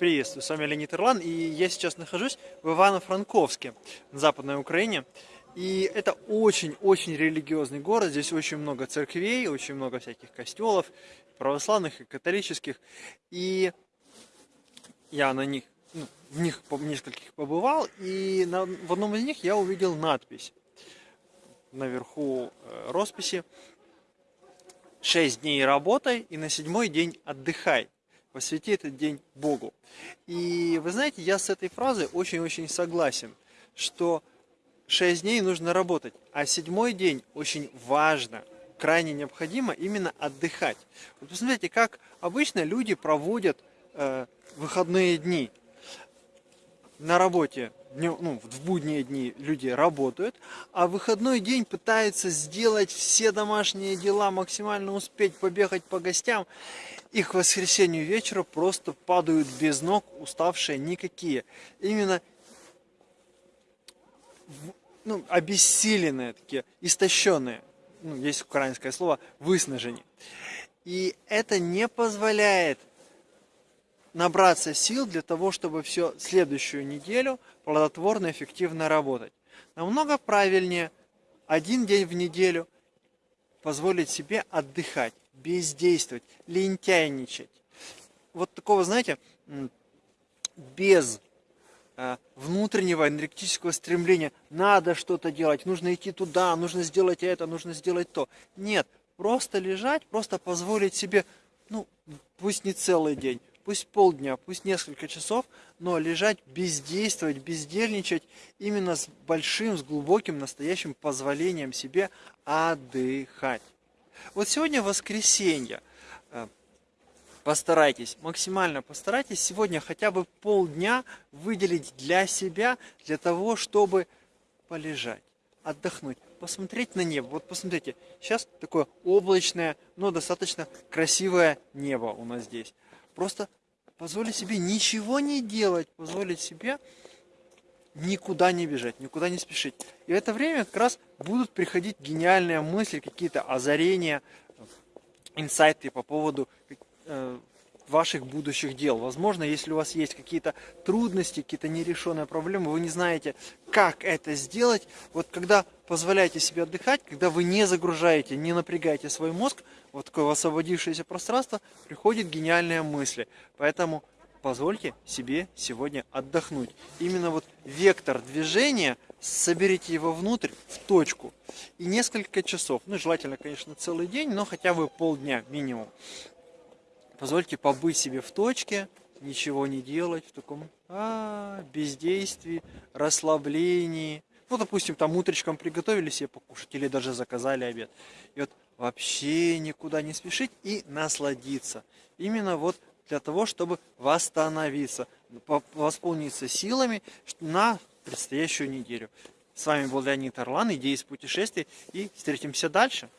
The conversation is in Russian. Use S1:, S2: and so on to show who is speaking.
S1: Приветствую, с вами Леонид Ирлан, и я сейчас нахожусь в Ивано-Франковске, на Западной Украине. И это очень-очень религиозный город, здесь очень много церквей, очень много всяких костелов, православных и католических. И я на них, ну, в них нескольких побывал, и на, в одном из них я увидел надпись наверху э, росписи «Шесть дней работай и на седьмой день отдыхай» посвяти этот день Богу. И вы знаете, я с этой фразой очень-очень согласен, что шесть дней нужно работать, а седьмой день очень важно, крайне необходимо именно отдыхать. Вот посмотрите, как обычно люди проводят э, выходные дни. На работе, ну, в будние дни люди работают, а в выходной день пытаются сделать все домашние дела, максимально успеть побегать по гостям и к воскресенью вечера просто падают без ног, уставшие никакие. Именно ну, обессиленные такие, истощенные. Ну, есть украинское слово выснажение. И это не позволяет набраться сил для того, чтобы все следующую неделю плодотворно, эффективно работать. Намного правильнее один день в неделю позволить себе отдыхать бездействовать, лентяйничать. Вот такого, знаете, без э, внутреннего энергетического стремления надо что-то делать, нужно идти туда, нужно сделать это, нужно сделать то. Нет, просто лежать, просто позволить себе, ну, пусть не целый день, пусть полдня, пусть несколько часов, но лежать, бездействовать, бездельничать именно с большим, с глубоким, настоящим позволением себе отдыхать. Вот сегодня воскресенье. Э, постарайтесь, максимально постарайтесь сегодня хотя бы полдня выделить для себя, для того, чтобы полежать, отдохнуть, посмотреть на небо. Вот посмотрите, сейчас такое облачное, но достаточно красивое небо у нас здесь. Просто позволить себе ничего не делать, позволить себе никуда не бежать, никуда не спешить. И в это время как раз будут приходить гениальные мысли, какие-то озарения, инсайты по поводу ваших будущих дел. Возможно, если у вас есть какие-то трудности, какие-то нерешенные проблемы, вы не знаете, как это сделать. Вот когда позволяете себе отдыхать, когда вы не загружаете, не напрягаете свой мозг, вот такое освободившееся пространство, приходят гениальные мысли. Поэтому позвольте себе сегодня отдохнуть. Именно вот вектор движения, соберите его внутрь, в точку. И несколько часов, ну желательно, конечно, целый день, но хотя бы полдня минимум. Позвольте побыть себе в точке, ничего не делать, в таком а, бездействии, расслаблении. Ну, допустим, там утречком приготовили себе покушать или даже заказали обед. И вот вообще никуда не спешить и насладиться. Именно вот для того, чтобы восстановиться, восполниться силами на предстоящую неделю. С вами был Леонид Орлан, идеи из путешествий, и встретимся дальше.